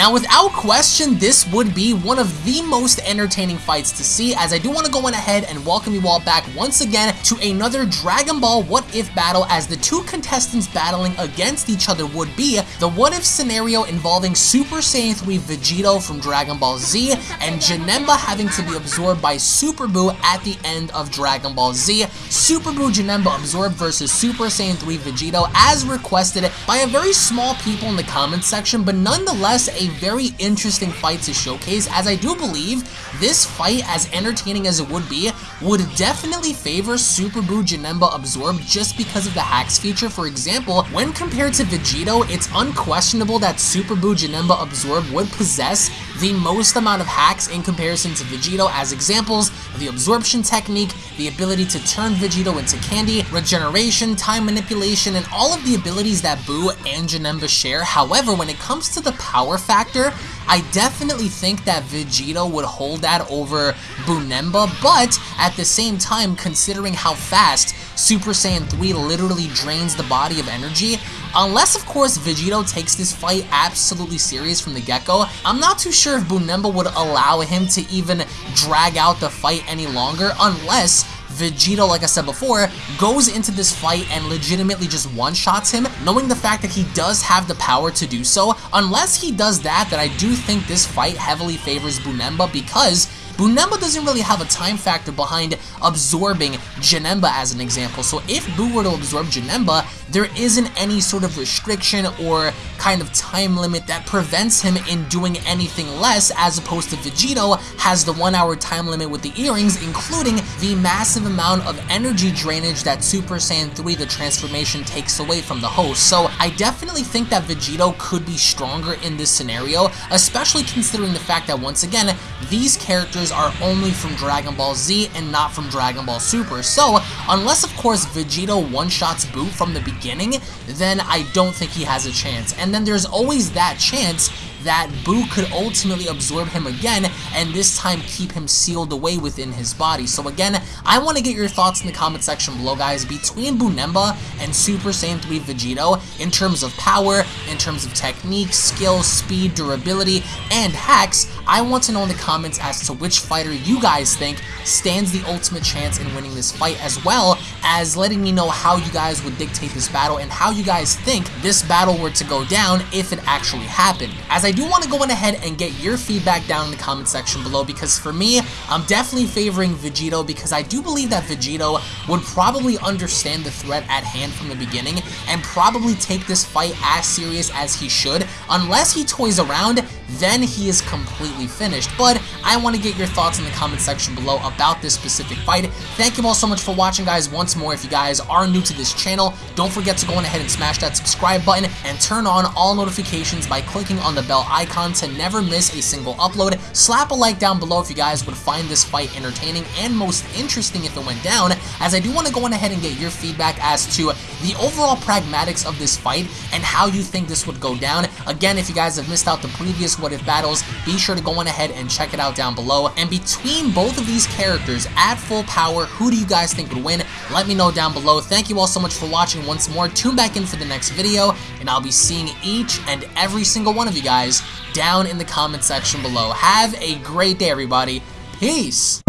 Now, without question, this would be one of the most entertaining fights to see, as I do want to go on ahead and welcome you all back once again to another Dragon Ball What If battle, as the two contestants battling against each other would be the What If scenario involving Super Saiyan 3 Vegito from Dragon Ball Z, and Janemba having to be absorbed by Super Buu at the end of Dragon Ball Z. Super Buu Janemba absorbed versus Super Saiyan 3 Vegito, as requested by a very small people in the comments section, but nonetheless a very interesting fight to showcase, as I do believe this fight, as entertaining as it would be, would definitely favor Super Buu Janemba Absorb just because of the hacks feature. For example, when compared to Vegito, it's unquestionable that Super Buu Janemba Absorb would possess the most amount of hacks in comparison to Vegito as examples, the absorption technique, the ability to turn Vegito into candy, regeneration, time manipulation, and all of the abilities that Buu and Janemba share. However, when it comes to the power factor, I definitely think that Vegito would hold that over Boonemba, but at the same time, considering how fast Super Saiyan 3 literally drains the body of energy, unless of course Vegito takes this fight absolutely serious from the get-go, I'm not too sure if Boonemba would allow him to even drag out the fight any longer unless Vegito, like I said before, goes into this fight and legitimately just one-shots him, knowing the fact that he does have the power to do so. Unless he does that, that I do think this fight heavily favors Boonemba because Boonemba doesn't really have a time factor behind absorbing Janemba as an example. So if Buu were to absorb Janemba, there isn't any sort of restriction or kind of time limit that prevents him in doing anything less as opposed to Vegito has the one hour time limit with the earrings including the massive amount of energy drainage that Super Saiyan 3 the transformation takes away from the host. So I definitely think that Vegito could be stronger in this scenario especially considering the fact that once again these characters are only from Dragon Ball Z and not from Dragon Ball Super. So unless of course Vegito one-shots Buu from the beginning then I don't think he has a chance. And then there's always that chance that Buu could ultimately absorb him again and this time keep him sealed away within his body. So again, I want to get your thoughts in the comment section below guys between Boonemba and Super Saiyan 3 Vegito in terms of power, in terms of technique, skill, speed, durability, and hacks. I want to know in the comments as to which fighter you guys think stands the ultimate chance in winning this fight as well as letting me know how you guys would dictate this battle and how you guys think this battle were to go down if it actually happened. As I do want to go on ahead and get your feedback down in the comment section below because for me, I'm definitely favoring Vegito because I do believe that Vegito would probably understand the threat at hand from the beginning and probably take this fight as serious as he should. Unless he toys around, then he is completely finished. But I want to get your thoughts in the comment section below about this specific fight. Thank you all so much for watching, guys. Once more, if you guys are new to this channel, don't forget to go on ahead and smash that subscribe button and turn on all notifications by clicking on the bell icon to never miss a single upload. Slap a like down below if you guys would find this fight entertaining and most interesting if it went down, as I do want to go on ahead and get your feedback as to the overall pragmatics of this fight and how you think this would go down. Again, if you guys have missed out the previous What If battles, be sure to go on ahead and check it out down below. And between both of these characters at full power, who do you guys think would win? Let me know down below. Thank you all so much for watching once more. Tune back in for the next video, and I'll be seeing each and every single one of you guys down in the comment section below. Have a great day, everybody. Peace!